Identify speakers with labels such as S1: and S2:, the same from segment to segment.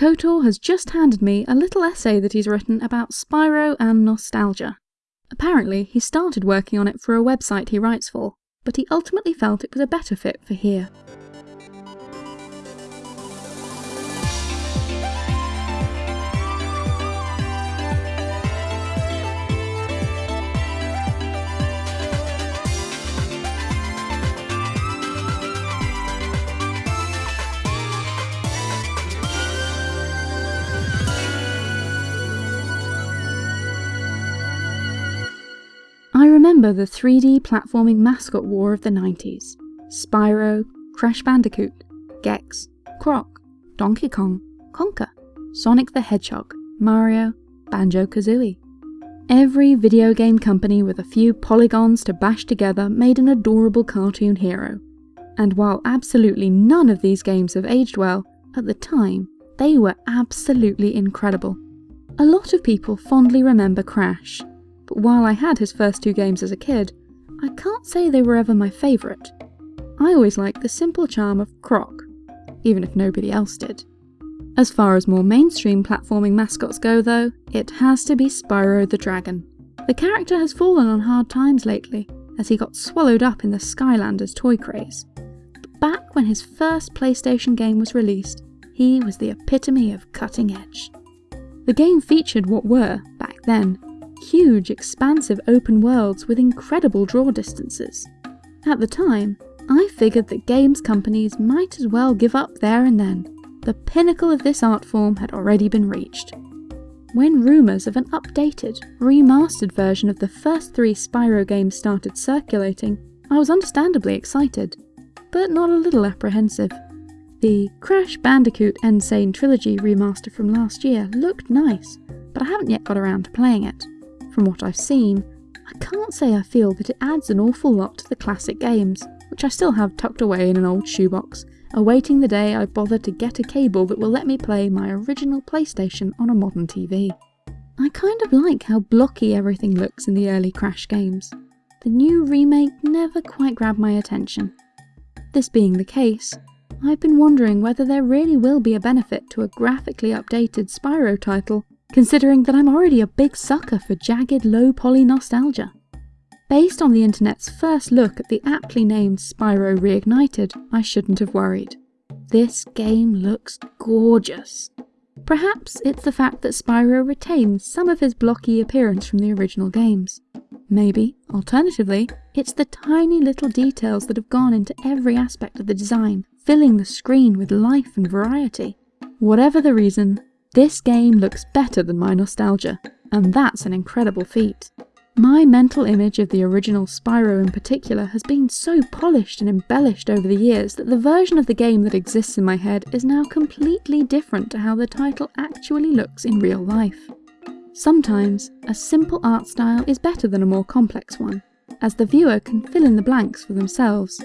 S1: KOTOR has just handed me a little essay that he's written about Spyro and nostalgia. Apparently, he started working on it for a website he writes for, but he ultimately felt it was a better fit for here. Remember the 3D platforming mascot war of the 90s. Spyro, Crash Bandicoot, Gex, Croc, Donkey Kong, Conker, Sonic the Hedgehog, Mario, Banjo-Kazooie. Every video game company with a few polygons to bash together made an adorable cartoon hero. And while absolutely none of these games have aged well, at the time, they were absolutely incredible. A lot of people fondly remember Crash, but while I had his first two games as a kid, I can't say they were ever my favourite. I always liked the simple charm of Croc, even if nobody else did. As far as more mainstream platforming mascots go though, it has to be Spyro the Dragon. The character has fallen on hard times lately, as he got swallowed up in the Skylanders toy craze. But back when his first PlayStation game was released, he was the epitome of cutting edge. The game featured what were, back then, huge, expansive open worlds with incredible draw distances. At the time, I figured that games companies might as well give up there and then. The pinnacle of this art form had already been reached. When rumours of an updated, remastered version of the first three Spyro games started circulating, I was understandably excited, but not a little apprehensive. The Crash Bandicoot N. Sane Trilogy remaster from last year looked nice, but I haven't yet got around to playing it. From what I've seen, I can't say I feel that it adds an awful lot to the classic games, which I still have tucked away in an old shoebox, awaiting the day I bother to get a cable that will let me play my original PlayStation on a modern TV. I kind of like how blocky everything looks in the early Crash games. The new remake never quite grabbed my attention. This being the case, I've been wondering whether there really will be a benefit to a graphically updated Spyro title considering that I'm already a big sucker for jagged, low-poly nostalgia. Based on the internet's first look at the aptly named Spyro Reignited, I shouldn't have worried. This game looks gorgeous. Perhaps it's the fact that Spyro retains some of his blocky appearance from the original games. Maybe, alternatively, it's the tiny little details that have gone into every aspect of the design, filling the screen with life and variety. Whatever the reason, this game looks better than my nostalgia, and that's an incredible feat. My mental image of the original Spyro in particular has been so polished and embellished over the years that the version of the game that exists in my head is now completely different to how the title actually looks in real life. Sometimes, a simple art style is better than a more complex one, as the viewer can fill in the blanks for themselves.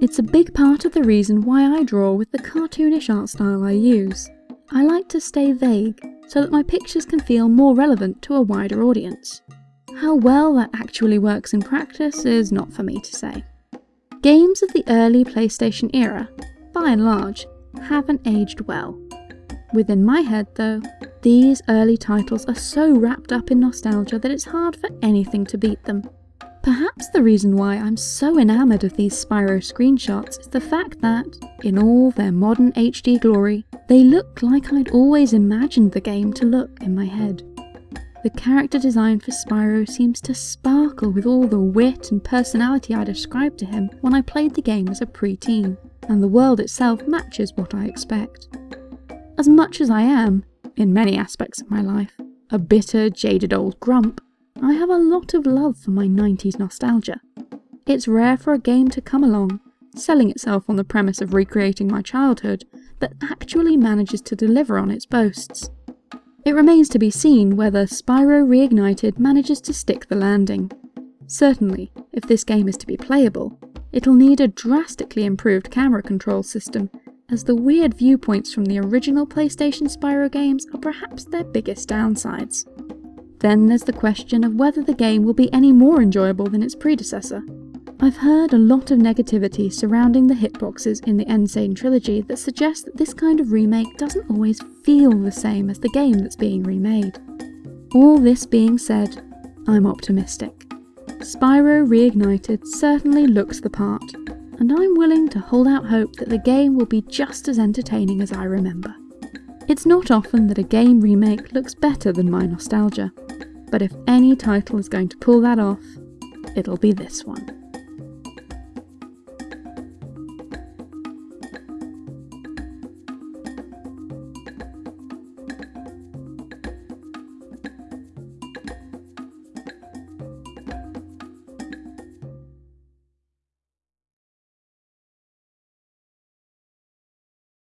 S1: It's a big part of the reason why I draw with the cartoonish art style I use. I like to stay vague so that my pictures can feel more relevant to a wider audience. How well that actually works in practice is not for me to say. Games of the early PlayStation era, by and large, haven't aged well. Within my head, though, these early titles are so wrapped up in nostalgia that it's hard for anything to beat them. Perhaps the reason why I'm so enamoured of these Spyro screenshots is the fact that, in all their modern HD glory, they look like I'd always imagined the game to look in my head. The character design for Spyro seems to sparkle with all the wit and personality I'd ascribed to him when I played the game as a pre-teen, and the world itself matches what I expect. As much as I am, in many aspects of my life, a bitter, jaded old grump, I have a lot of love for my 90s nostalgia. It's rare for a game to come along, selling itself on the premise of recreating my childhood, that actually manages to deliver on its boasts. It remains to be seen whether Spyro Reignited manages to stick the landing. Certainly, if this game is to be playable, it'll need a drastically improved camera control system, as the weird viewpoints from the original PlayStation Spyro games are perhaps their biggest downsides. Then there's the question of whether the game will be any more enjoyable than its predecessor. I've heard a lot of negativity surrounding the hitboxes in the N. Sane trilogy that suggests that this kind of remake doesn't always feel the same as the game that's being remade. All this being said, I'm optimistic. Spyro Reignited certainly looks the part, and I'm willing to hold out hope that the game will be just as entertaining as I remember. It's not often that a game remake looks better than my nostalgia, but if any title is going to pull that off, it'll be this one.